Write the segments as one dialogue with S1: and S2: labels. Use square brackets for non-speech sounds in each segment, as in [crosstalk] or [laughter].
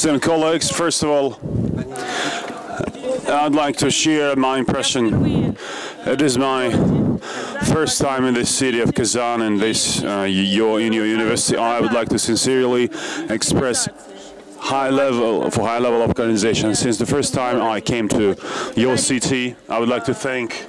S1: Esteemed colleagues, first of all, I'd like to share my impression. It is my first time in this city of Kazan and this uh, your in your university. I would like to sincerely express high level for high level of organization. Since the first time I came to your city, I would like to thank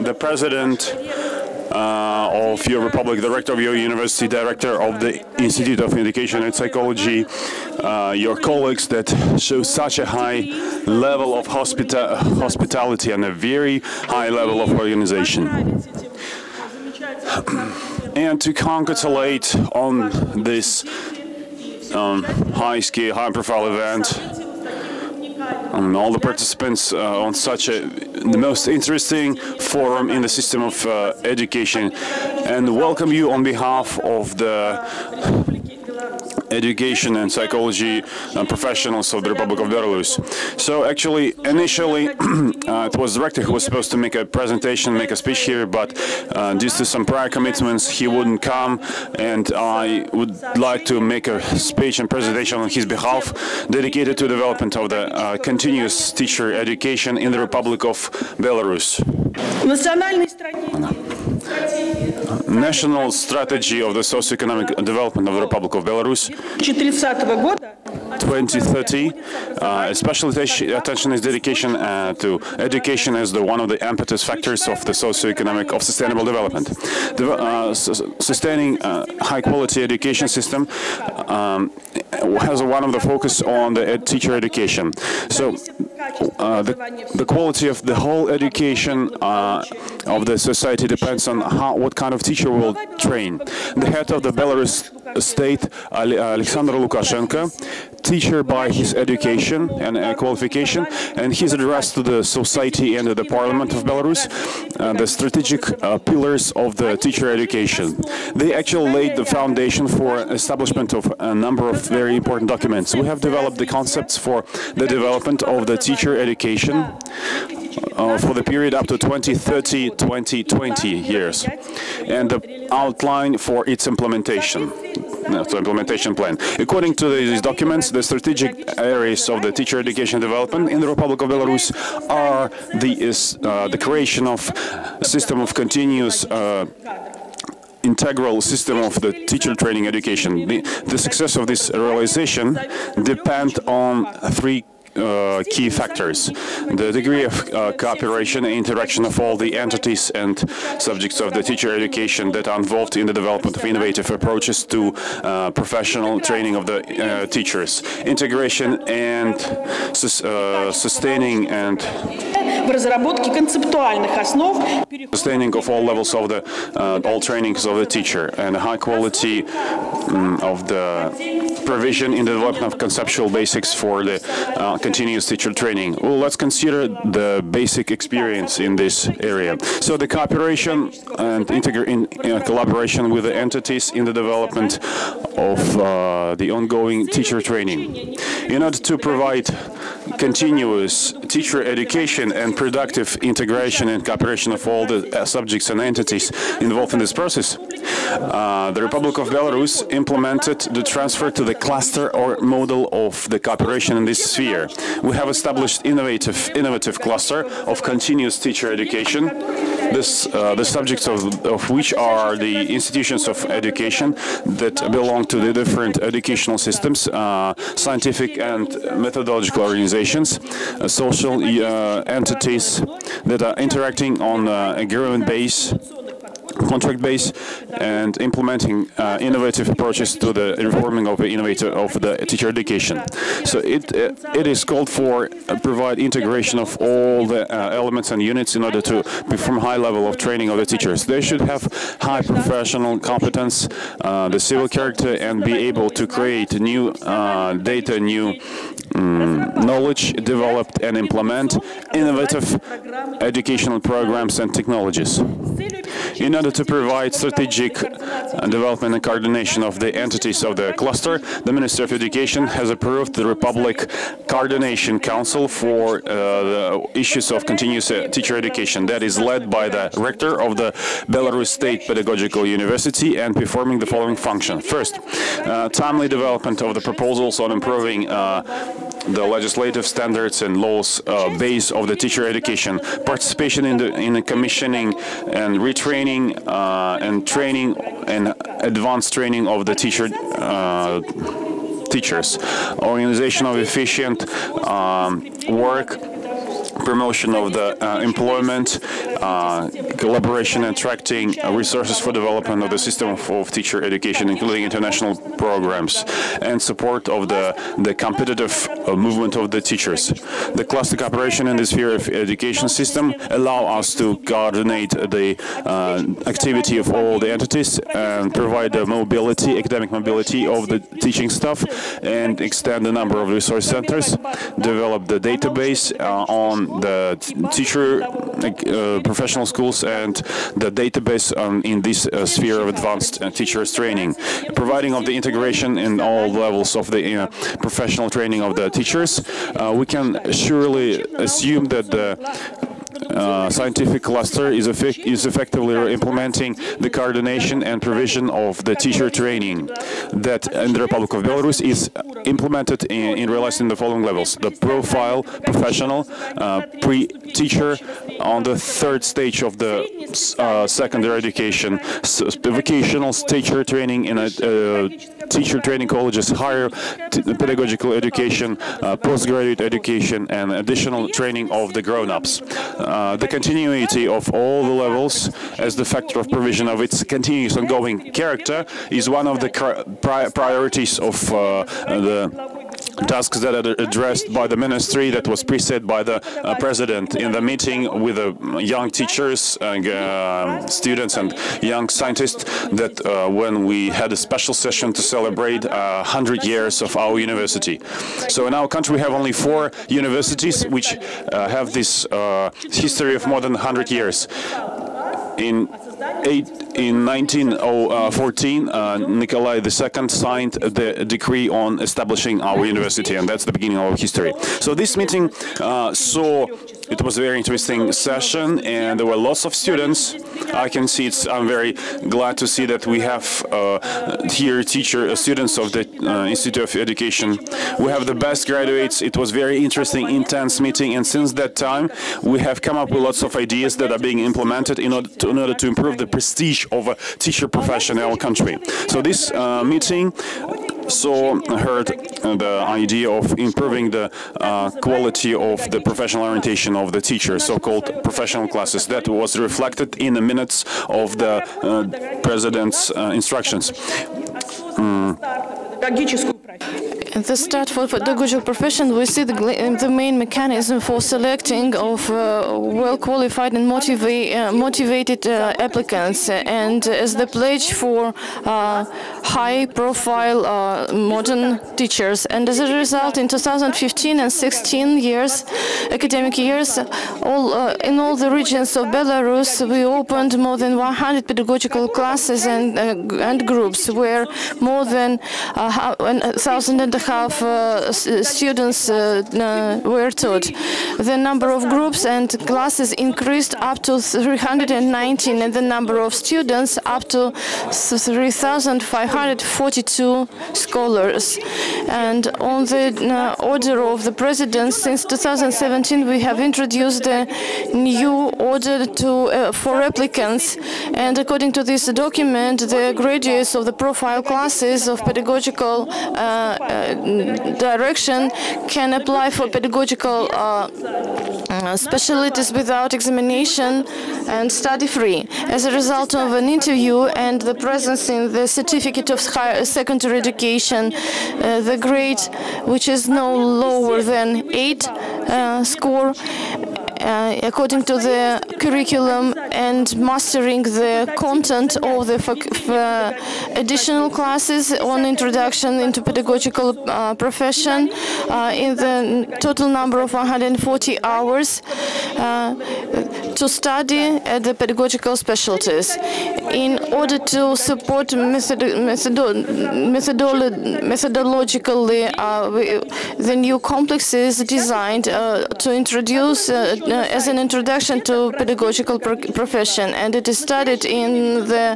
S1: the president uh, of your republic, director of your university, director of the Institute of Education and Psychology, uh, your colleagues that show such a high level of hospita hospitality and a very high level of organization. [clears throat] And to congratulate on this um, high scale, and all the participants uh, on such a the most interesting forum in the system of uh, education. And welcome you on behalf of the education and psychology uh, professionals of the Republic of Belarus. So actually, initially, [clears throat] uh, it was the director who was supposed to make a presentation, make a speech here, but uh, due to some prior commitments, he wouldn't come, and I would like to make a speech and presentation on his behalf, dedicated to development of the continuous teacher education in the Republic of Belarus. National strategy of the socio-economic development of the Republic of Belarus. 2030, uh, special attention is dedication uh, to education as the one of the impetus factors of the socio-economic of sustainable development. The, uh, sustaining high-quality education system um, has one of the focus on the ed teacher education. So uh, the, the quality of the whole education uh, of the society depends on how what kind of teacher will train. The head of the Belarus state, Alexander Lukashenko, teacher by his education and uh, qualification, and his address to the society and the parliament of Belarus, uh, the strategic uh, pillars of the teacher education. They actually laid the foundation for establishment of a number of very important documents. We have developed the concepts for the development of the teacher education uh, for the period up to 2030, 2020 years, and the outline for its implementation so implementation plan. According to these documents, the strategic areas of the teacher education development in the Republic of Belarus are the, uh, the creation of a system of continuous uh, integral system of the teacher training education. The, the success of this realization depends on three uh, key factors. The degree of uh, cooperation and interaction of all the entities and subjects of the teacher education that are involved in the development of innovative approaches to uh, professional training of the uh, teachers. Integration and sus uh, sustaining and sustaining of all levels of the uh, all trainings of the teacher and high quality um, of the provision in the development of conceptual basics for the uh, continuous teacher training. Well, let's consider the basic experience in this area. So the cooperation and in, in collaboration with the entities in the development of uh, the ongoing teacher training. In order to provide continuous teacher education and productive integration and cooperation of all the uh, subjects and entities involved in this process, uh, the Republic of Belarus implemented the transfer to the cluster or model of the cooperation in this sphere. We have established innovative, innovative cluster of continuous teacher education, this, uh, the subjects of, of which are the institutions of education that belong to the different educational systems, uh, scientific and methodological organizations, uh, social uh, entities that are interacting on uh, government base contract base and implementing uh, innovative approaches to the reforming of the innovator of the teacher education. So it uh, it is called for uh, provide integration of all the uh, elements and units in order to perform high level of training of the teachers. They should have high professional competence, the civil character, and be able to create new data, new knowledge, developed and implement innovative educational programs and technologies. In order to provide strategic development and coordination of the entities of the cluster, the Ministry of Education has approved the Republic Coordination Council for uh, the issues of continuous uh, teacher education that is led by the rector of the Belarus State Pedagogical University and performing the following function. First, uh, timely development of the proposals on improving uh, the legislative standards and laws uh, base of the teacher education, participation in the in the commissioning and retraining uh, and training and advanced training of the teacher uh, teachers, organization of efficient um, work promotion of the uh, employment, uh, collaboration and attracting resources for development of the system of, teacher education, including international programs, and support of the, the competitive uh, movement of the teachers. The cluster cooperation in the sphere of education system allow us to coordinate the uh, activity of all the entities and provide the mobility, academic mobility of the teaching staff and extend the number of resource centers, develop the database uh, on the teacher professional schools and the database um, in this uh, sphere of advanced uh, teachers training, providing of the integration in all levels of the uh, professional training of the teachers. Uh, we can surely assume that the uh, scientific cluster is, effect is effectively implementing the coordination and provision of the teacher training that in the Republic of Belarus is implemented in, in realizing the following levels. The profile, professional, uh, pre-teacher on the third stage of the uh, secondary education, vocational teacher training in a uh, teacher training colleges, higher pedagogical education, uh, postgraduate education, and additional training of the grown-ups. Uh, the continuity of all the levels as the factor of provision of its continuous ongoing character is one of the pri priorities of uh, the tasks that are addressed by the ministry that was preset by the uh, president in the meeting with the young teachers and uh, students and young scientists that uh, when we had a special session to celebrate 100 years of our university. So in our country we have only four universities which uh, have this uh, history of more than 100 years. In eight, in 1914, uh, Nikolai II signed the decree on establishing our university, and that's the beginning of our history. So this meeting uh, saw it was a very interesting session, and there were lots of students. I can see it's. I'm very glad to see that we have uh, here teacher uh, students of the uh, Institute of Education. We have the best graduates. It was very interesting, intense meeting, and since that time, we have come up with lots of ideas that are being implemented in order to, in order to improve the prestige of a teacher profession in our country. So this uh, meeting saw heard the idea of improving the uh, quality of the professional orientation of the teacher, so-called professional classes. That was reflected in the minutes of the uh, president's uh, instructions. Mm
S2: the start for pedagogical profession, we see the, the main mechanism for selecting of uh, well-qualified and uh, motivated uh, applicants, and as the pledge for uh, high-profile uh, modern teachers. And as a result, in 2015 and 16 years, academic years, all uh, in all the regions of Belarus, we opened more than 100 pedagogical classes and and groups where more than thousand and a half uh, students uh, uh, were taught. The number of groups and classes increased up to 319 and the number of students up to 3,542 scholars. And on the order of the President, since 2017 we have introduced a new order to uh, for applicants and according to this document the graduates of the profile classes of pedagogical uh, uh, direction can apply for pedagogical uh, uh, specialties without examination and study free. As a result of an interview and the presence in the certificate of higher secondary education, uh, the grade which is no lower than 8 uh, score uh, according to the curriculum and mastering the content of the uh, additional classes on introduction into pedagogical uh, profession uh, in the total number of 140 hours to study at the pedagogical specialties. In order to support method methodo methodolo methodologically uh, the new complex is designed to introduce as an introduction to pedagogical pro profession, and it is studied in the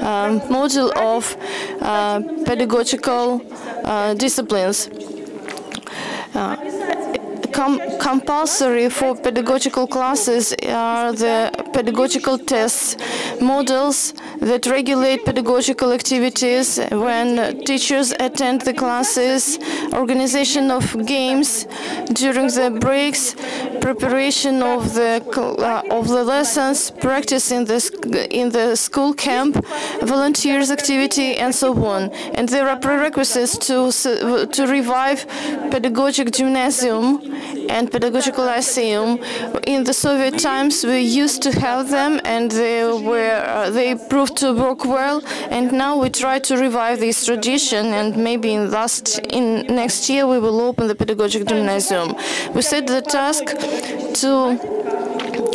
S2: um, module of uh, pedagogical uh, disciplines. Com compulsory for pedagogical classes are the pedagogical tests, models that regulate pedagogical activities. When teachers attend the classes, organization of games during the breaks, preparation of the uh, of the lessons, practice in the in the school camp, volunteers activity, and so on. And there are prerequisites to to revive pedagogic gymnasium and pedagogical lyceum. In the Soviet times, we used to have them, and they were uh, they proved to work well. And now we try to revive this tradition, and maybe in last in next year we will open the pedagogic gymnasium. We set the task to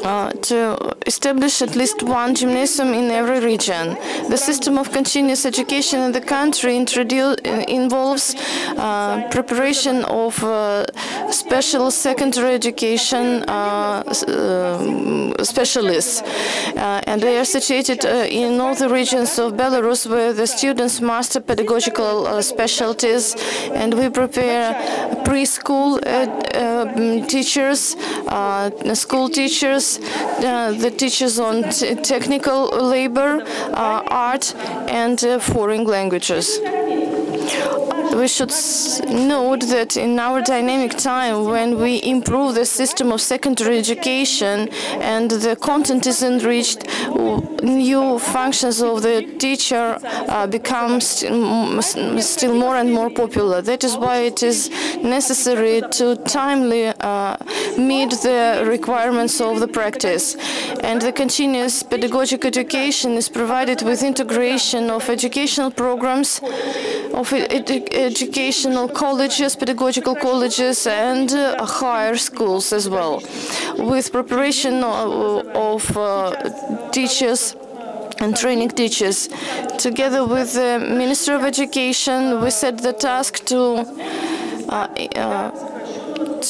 S2: uh, to establish at least one gymnasium in every region. The system of continuous education in the country involves uh, preparation of uh, special secondary education uh, uh, specialists, and they are situated in all the regions of Belarus where the students master pedagogical specialties, and we prepare preschool teachers, school teachers, the teachers on technical labor, uh, art, and uh, foreign languages we should note that in our dynamic time, when we improve the system of secondary education and the content is enriched, new functions of the teacher uh, become st still more and more popular. That is why it is necessary to timely uh, meet the requirements of the practice. And the continuous pedagogic education is provided with integration of educational programs, of educational colleges, pedagogical colleges, and uh, higher schools as well, with preparation of, of uh, teachers and training teachers. Together with the Minister of Education, we set the task to uh, uh,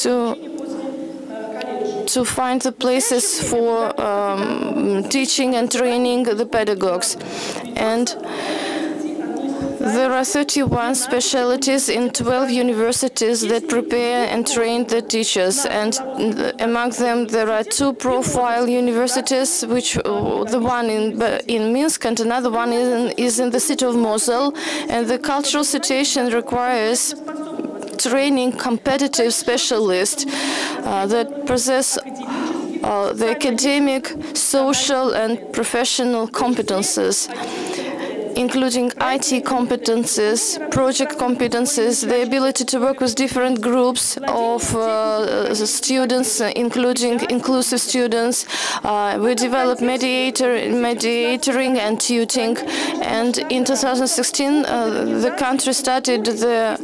S2: to to find the places for um, teaching and training the pedagogues. And there are 31 specialties in 12 universities that prepare and train the teachers, and among them there are two profile universities, which the one in in Minsk and another one is in, is in the city of Mozyr, and the cultural situation requires training competitive specialists uh, that possess uh, the academic, social, and professional competences including IT competences, project competences, the ability to work with different groups of uh, students, including inclusive students. Uh, we developed mediator, mediatoring and tutoring, and in 2016 uh, the country started the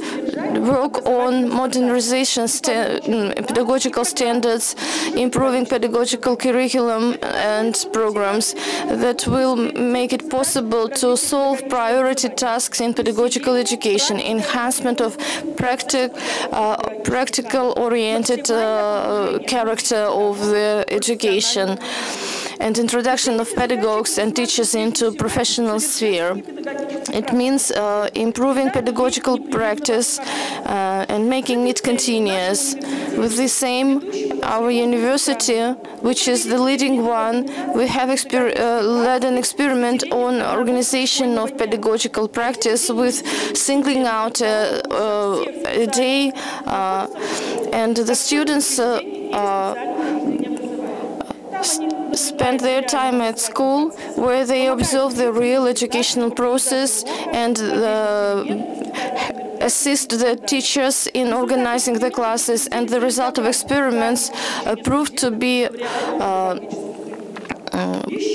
S2: work on modernization sta pedagogical standards, improving pedagogical curriculum and programs that will make it possible to solve solve priority tasks in pedagogical education, enhancement of practic, uh, practical-oriented uh, character of the education, and introduction of pedagogues and teachers into professional sphere. It means uh, improving pedagogical practice uh, and making it continuous. With the same, our university, which is the leading one, we have uh, led an experiment on organization of pedagogical practice with singling out a, a day uh, and the students uh, uh, spend their time at school where they observe the real educational process and the assist the teachers in organizing the classes, and the result of experiments uh, proved to be uh,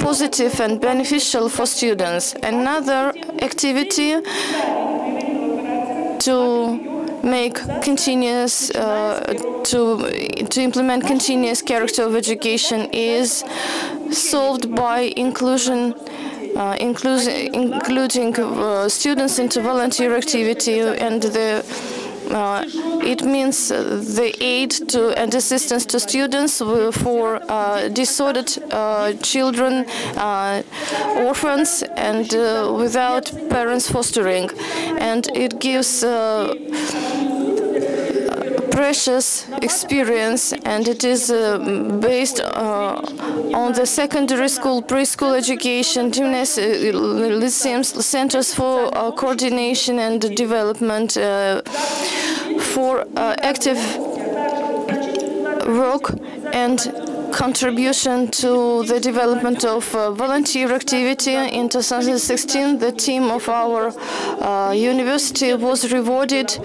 S2: positive and beneficial for students. Another activity to make continuous uh, to to implement continuous character of education is solved by inclusion uh, including, including uh, students into volunteer activity and the uh, it means the aid to and assistance to students for uh, disordered uh, children, orphans, and without parents fostering. And it gives precious experience and it is uh, based uh, on the secondary school, preschool education, gymnasiums, centers for uh, coordination and development for uh, active work and contribution to the development of uh, volunteer activity. In 2016, the team of our uh, university was rewarded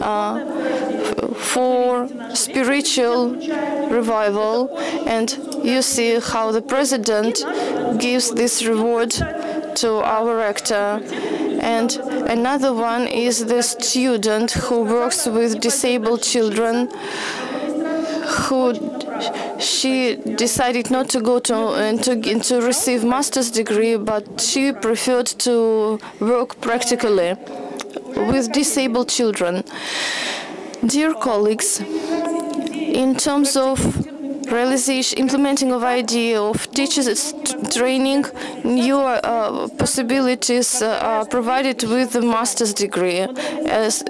S2: uh, for spiritual revival, and you see how the president gives this reward to our rector. And another one is the student who works with disabled children who she decided not to go to, uh, to, to receive master's degree, but she preferred to work practically with disabled children. Dear colleagues, in terms of realization, implementing of idea of teachers training, new uh, possibilities uh, are provided with the master's degree. As,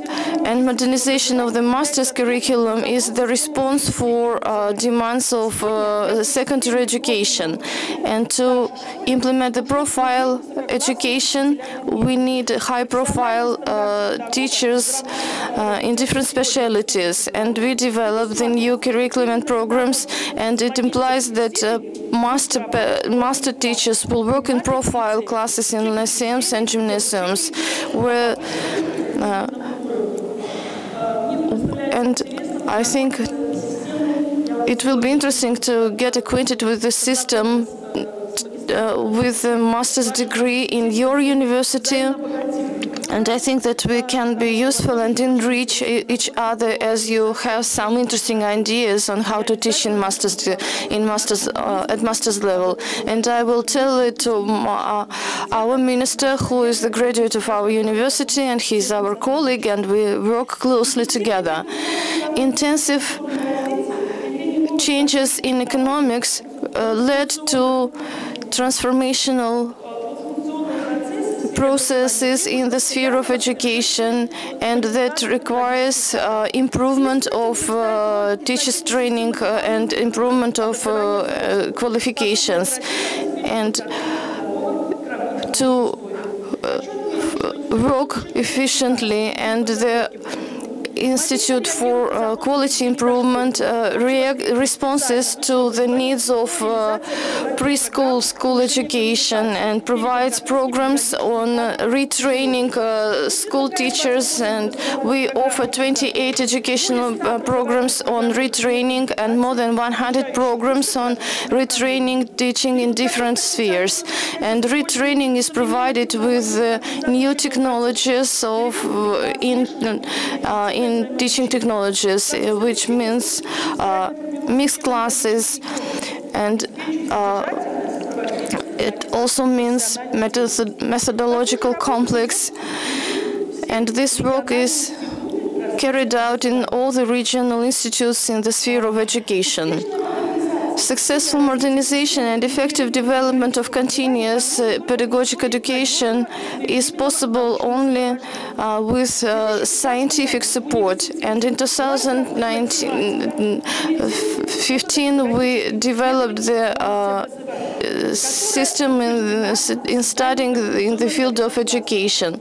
S2: and modernization of the master's curriculum is the response for uh, demands of uh, secondary education. And to implement the profile education, we need high-profile uh, teachers uh, in different specialities. And we develop the new curriculum and programs and it implies that uh, master master teachers will work in profile classes in lyceums and gymnasiums, where uh, and I think it will be interesting to get acquainted with the system uh, with a master's degree in your university and I think that we can be useful and enrich each other as you have some interesting ideas on how to teach in masters in masters uh, at masters level. And I will tell it to uh, our minister, who is the graduate of our university, and he's our colleague, and we work closely together. Intensive changes in economics uh, led to transformational processes in the sphere of education and that requires uh, improvement of uh, teachers training uh, and improvement of uh, uh, qualifications. And to work efficiently and the Institute for uh, Quality Improvement uh, responses to the needs of uh, preschool school education and provides programs on retraining school teachers. And we offer 28 educational programs on retraining and more than 100 programs on retraining teaching in different spheres. And retraining is provided with new technologies of in, in in teaching technologies, uh, which means uh, mixed classes and uh, it also means methodological complex and this work is carried out in all the regional institutes in the sphere of education. Successful modernization and effective development of continuous uh, pedagogic education is possible only uh, with uh, scientific support. And in 2015, we developed the uh, system in, in studying in the field of education.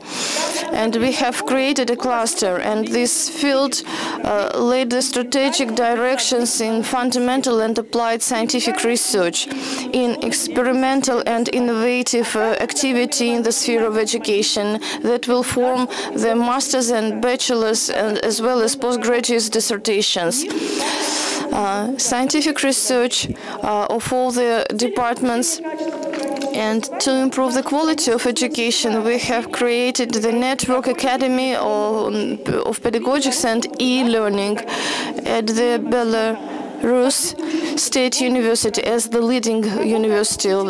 S2: And we have created a cluster, and this field uh, laid the strategic directions in fundamental and applied scientific research in experimental and innovative uh, activity in the sphere of education that will form the master's and bachelor's and as well as postgraduate dissertations. Uh, scientific research uh, of all the departments and to improve the quality of education, we have created the Network Academy of, of Pedagogics and e-learning at the Belarus State University as the leading university uh,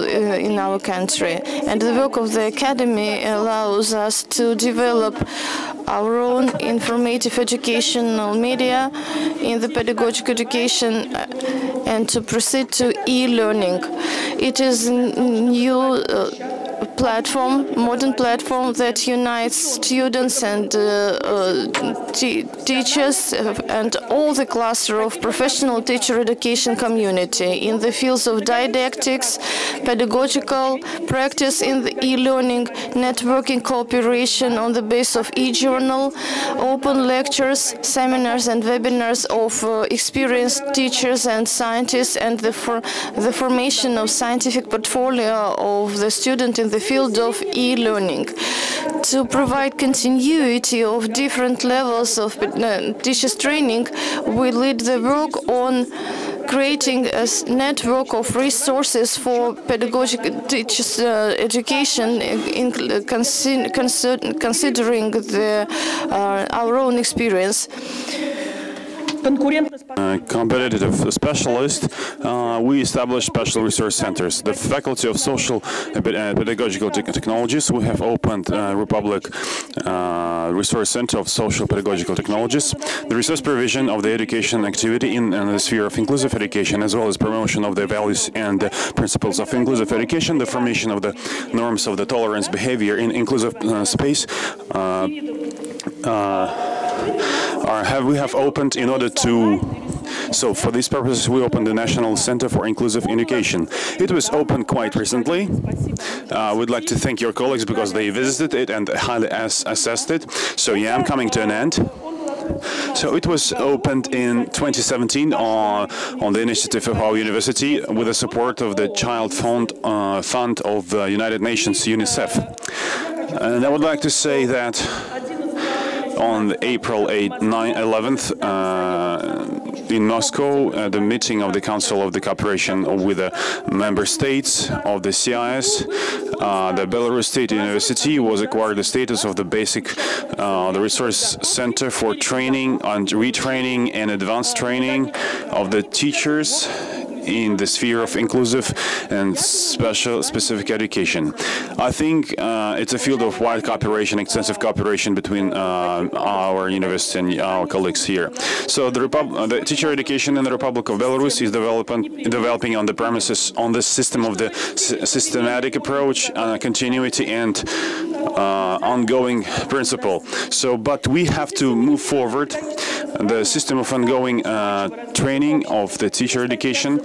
S2: in our country. And the work of the academy allows us to develop our own informative educational media in the pedagogic education uh, and to proceed to e-learning. It is new uh, platform, modern platform that unites students and uh, uh, teachers and all the cluster of professional teacher education community in the fields of didactics, pedagogical practice in the e-learning, networking cooperation on the base of e-journal, open lectures, seminars and webinars of uh, experienced teachers and scientists and the, for the formation of scientific portfolio of the student in the field of e-learning to provide continuity of different levels of uh, teachers training. We lead the work on creating a network of resources for pedagogic teachers uh, education in, consi considering the, uh, our own experience
S1: uh, competitive specialist, uh, we established special resource centers. The Faculty of Social and Pedagogical Technologies, we have opened uh, Republic uh, Resource Center of Social Pedagogical Technologies. The resource provision of the education activity in, in, the sphere of inclusive education, as well as promotion of the values and principles of inclusive education, the formation of the norms of the tolerance behavior in inclusive uh, space. Uh, have we have opened in order to so for these purposes we opened the National Center for Inclusive Education. It was opened quite recently. I uh, would like to thank your colleagues because they visited it and highly assessed it. So yeah, I'm coming to an end. So it was opened in 2017 on, on the initiative of our university with the support of the Child Fund, uh, Fund of the United Nations, UNICEF. And I would like to say that on April 8, 9, 11th uh, in Moscow, uh, the meeting of the Council of the Cooperation with the member states of the CIS. Uh, the Belarus State University was acquired the status of the basic, uh, the resource center for training and retraining and advanced training of the teachers in the sphere of inclusive and special specific education. I think uh, it's a field of wide cooperation, extensive cooperation between uh, our university and our colleagues here. So the, Repub the teacher education in the Republic of Belarus is developing on the premises on the system of the systematic approach, uh, continuity and uh, ongoing principle. So, but we have to move forward the system of ongoing uh, training of the teacher education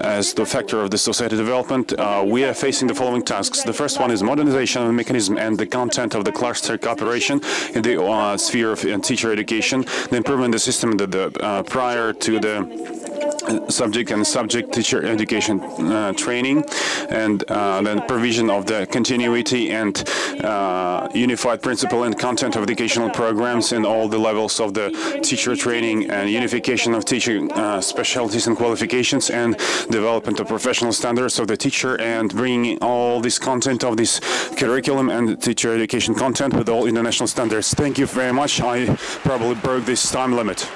S1: as the factor of the society development, uh, we are facing the following tasks. The first one is modernization of the mechanism and the content of the cluster cooperation in the uh, sphere of uh, teacher education, the improvement of the system the, the, uh, prior to the subject and subject teacher education uh, training and uh, then provision of the continuity and uh, unified principle and content of educational programs in all the levels of the teacher training and unification of teaching uh, specialties and qualifications and development of professional standards of the teacher and bringing all this content of this curriculum and teacher education content with all international standards. Thank you very much. I probably broke this time limit.